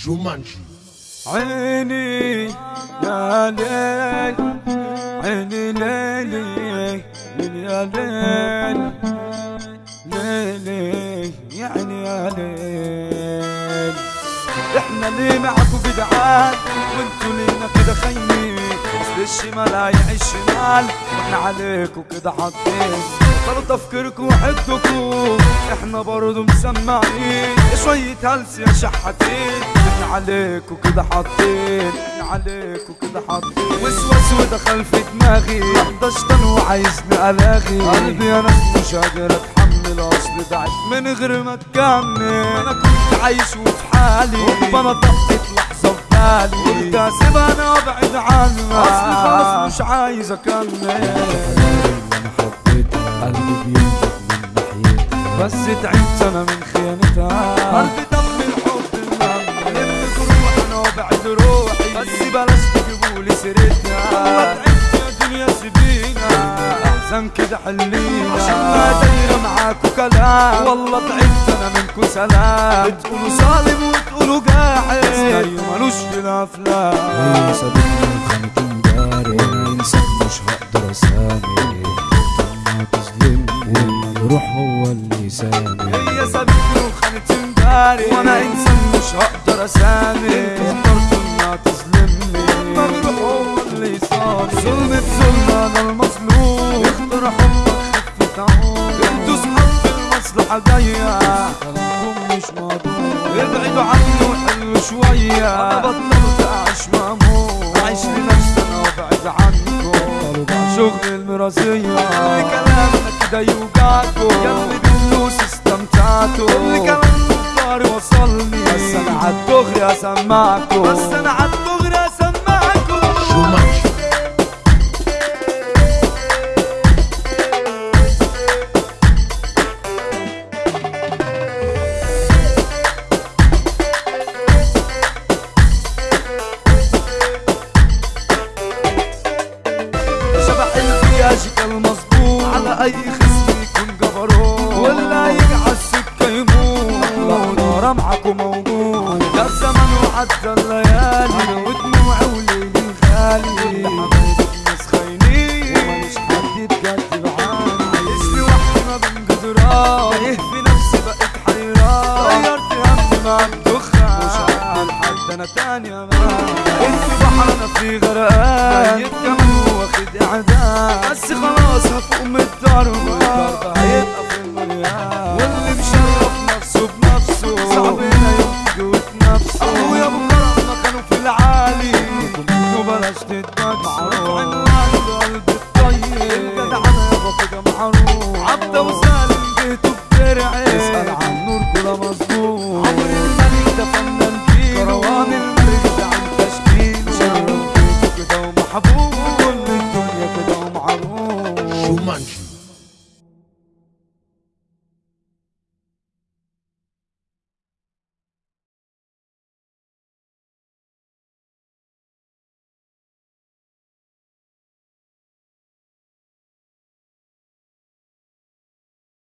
جومانجي عيني يا ليل عيني ليلي ليل يا ليل ليلي يعني يا ليل. إحنا اللي معكم جدعان وانتوا لينا كده خاينين أصل الشمال هيعيش شمال وإحنا عليكم كده حاطين. طلوا تفكيركم وحدكم إحنا برضو مسمعين. شوية هلس يا شحاتين. إحنا عليكم كده حاطين إحنا عليكم كده حاطين. وسوس ودخل في دماغي. طن وعايزني الاغي قلبي أنا مش قادر أتحمل أصل ضعت من غير ما تكمل أنا كنت عايش وفي حالي. ربنا طقت لحظة في بالي. قلت اسيبها أنا ابعد عنها أصل خلاص مش عايز أكمل. أنا حبيتها قلبي بينبض من ناحيتها بس تعبت أنا من خيانتها قلبي دم بلاش تجيبولي سيرتها والله تعبت يا دنيا سيبينا احسن كده حلينا. عشان ما دايرة معاكوا كلام. والله تعبت أنا منكوا سلام. بتقولوا ظالم وتقولوا جاحد. سيناريو ملوش في الأفلام. هي سابتني وخانت امبارح وأنا انسان مش هقدر تظلمني والمجروح هو اللي سامح هي سابتني وخانت امبارح وأنا إنسان مش هقدر اسامح صامي ظلم بظلم أنا المظلوم اختار حبك خفة عون صحاب في المصلحة كلامكم مش مضمون. ابعدوا عني وحلوا شوية. بطلت اعيش مهموم اعيش لنفسي أنا وابعد عنكم. شغل المرازية اللي كلامنا كده يوجعكم. ياللي بالفلوس استمتعتوا. اللي كلام الدار وصلني. بس أنا عالدغري اسمعكم بس أنا عالدغري خصم يكون جبروت ولا يجي على السكه يموت نار معكم موجود. يا زمن وعدى الليالي. أنا ودموعي وليلي غالي حبايبي الناس خاينين وماليش حد يتكتب عني عايشني وحدي ما بين جدران تايه في نفسي بقيت حيران غيرت همي مع الدخان مش هقبل حد أنا تاني يا انت بحر أنا في غرقان ميت كمان واخد اعدام بس خلاص هفوق من شعره واللي مشرف نفسه بنفسه صعبنا ينفجه في نفسه ابويا بكره مكانه في العالي وبلاش بلاش معروف عنه القلب الطيب جدع أنا يابا كده عبده وسالم جهته بترعب اسأل عن نور كده مظبوط عمرو الملك ده فنان